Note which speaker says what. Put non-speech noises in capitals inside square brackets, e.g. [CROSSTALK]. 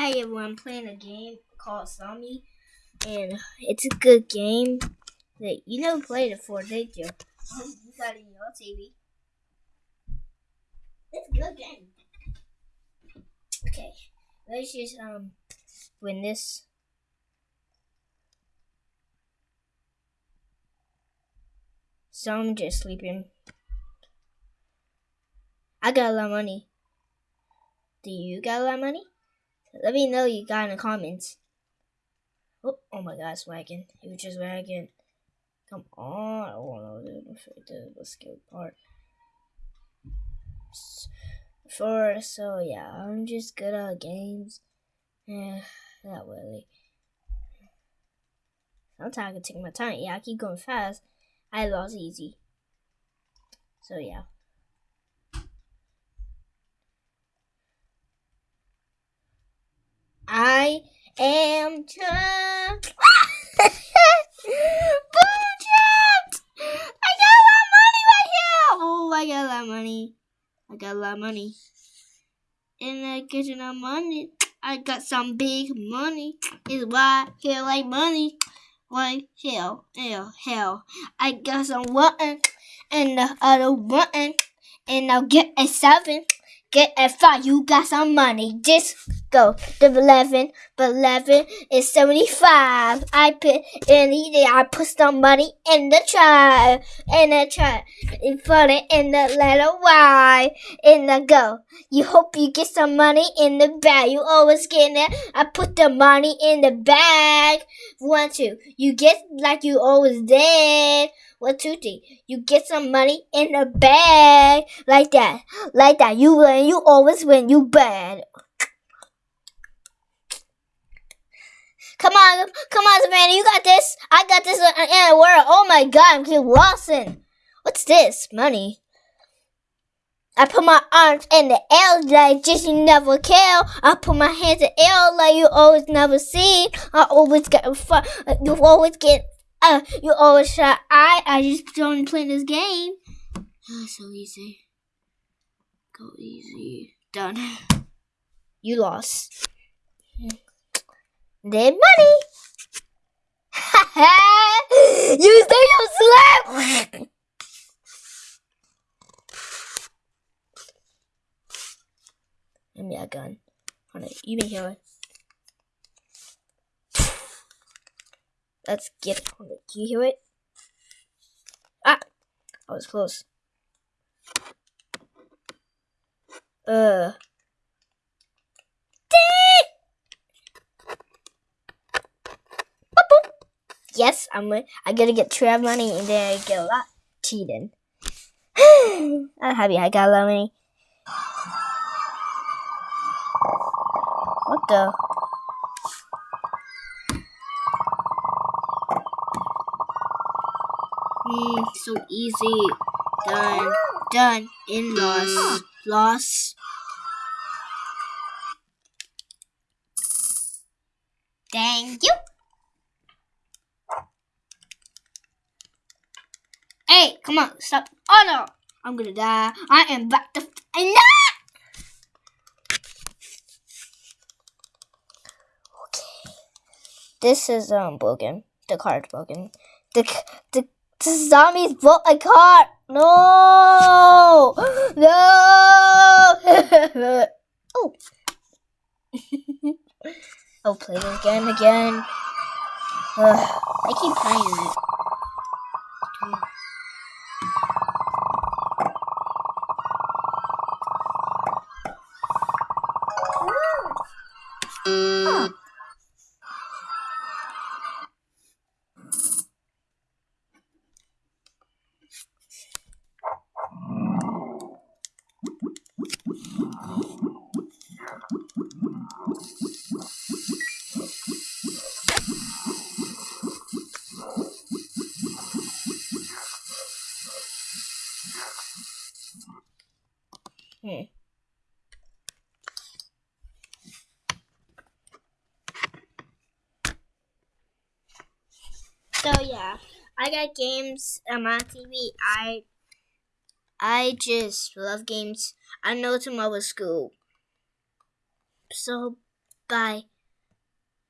Speaker 1: Hey everyone, I'm playing a game called Zombie, and it's a good game that you never played it before, did you? you got it in your TV. It's a good game. Okay, let's just um win this. So I'm just sleeping. I got a lot of money. Do you got a lot of money? Let me know you got in the comments. Oh, oh my god, wagging. It was just wagging. Come on. Oh no, the, the skill part. For so yeah, I'm just good at games. Yeah, not really. Sometimes I can take my time. Yeah, I keep going fast. I lost easy. So yeah. I am trapped. Boom trapped. I got a lot of money right here. Oh, I got a lot of money. I got a lot of money. And I get enough money. I got some big money. Is why I feel like money. Like hell, hell, hell. I got some one and the other one. And I'll get a seven. Get a five. You got some money. Just go. The 11, but 11 is 75. I put in the, I put some money in the try, in the try, in front of, in the letter Y, in the go. You hope you get some money in the bag. You always get it. I put the money in the bag. One, two. You get like you always did. One, two, three. You get some money in a bag. Like that. Like that. You win. You always win. You bad. Come on, come on, Savannah, you got this. I got this in the world. Oh my god, I'm getting Lawson. What's this? Money. I put my arms in the air like just you never kill. I put my hands in the air like you always never see. I always get fun. You always get. Uh, you always try. I I just don't play this game. Oh, so easy. Go easy. Done. You lost. Their money. Ha [LAUGHS] you stole your slap. Give me a gun. Hold on, you been here. Let's get it. On, do you hear it? Ah, I was close. Uh. yes, I'm I gotta get 12 money and then I get a lot cheating. [SIGHS] I'm happy I got a lot of money. What the? Mm, so easy. Done. Done. In loss. Loss. Thank you. Hey, come on, stop. Oh no, I'm gonna die. I am back to and Okay. This is um broken. The card's broken. The, the zombies broke a card. No, no. [LAUGHS] oh. [LAUGHS] I'll play this game again. Ugh, I keep playing it. Hmm. So yeah, I got games on my TV. I I just love games. I know tomorrow's school. So Bye.